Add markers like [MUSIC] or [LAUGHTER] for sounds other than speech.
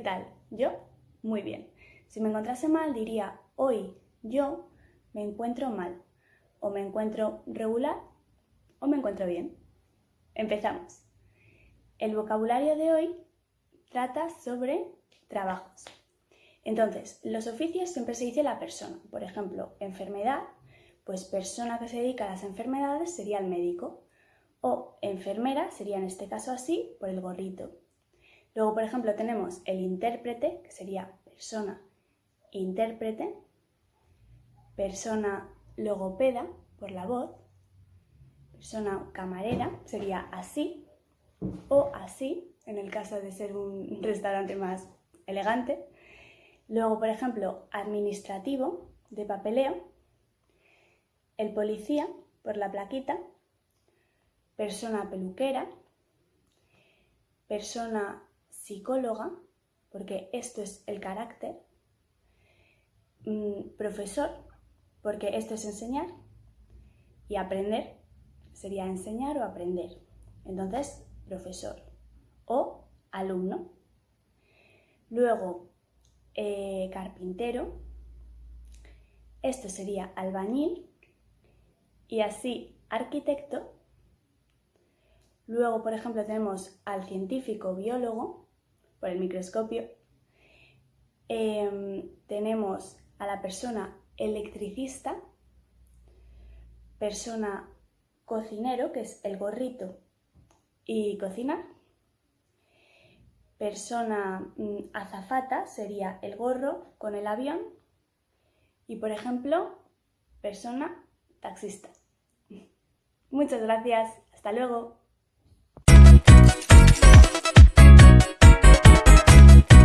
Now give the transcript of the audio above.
tal? Yo, muy bien. Si me encontrase mal, diría hoy yo me encuentro mal, o me encuentro regular, o me encuentro bien. Empezamos. El vocabulario de hoy trata sobre trabajos. Entonces, los oficios siempre se dice la persona. Por ejemplo, enfermedad, pues persona que se dedica a las enfermedades sería el médico. O enfermera sería en este caso así por el gorrito. Luego, por ejemplo, tenemos el intérprete, que sería persona intérprete, persona logopeda por la voz, persona camarera sería así o así, en el caso de ser un restaurante más elegante. Luego, por ejemplo, administrativo de papeleo, el policía por la plaquita, persona peluquera, persona psicóloga, porque esto es el carácter, mm, profesor, porque esto es enseñar, y aprender sería enseñar o aprender. Entonces, profesor o alumno. Luego, eh, carpintero. Esto sería albañil. Y así, arquitecto. Luego, por ejemplo, tenemos al científico biólogo por el microscopio. Em, tenemos a la persona electricista, persona cocinero, que es el gorrito y cocinar. Persona mm, azafata sería el gorro con el avión. Y por ejemplo, persona taxista. [LAUGHS] Muchas gracias. Hasta luego.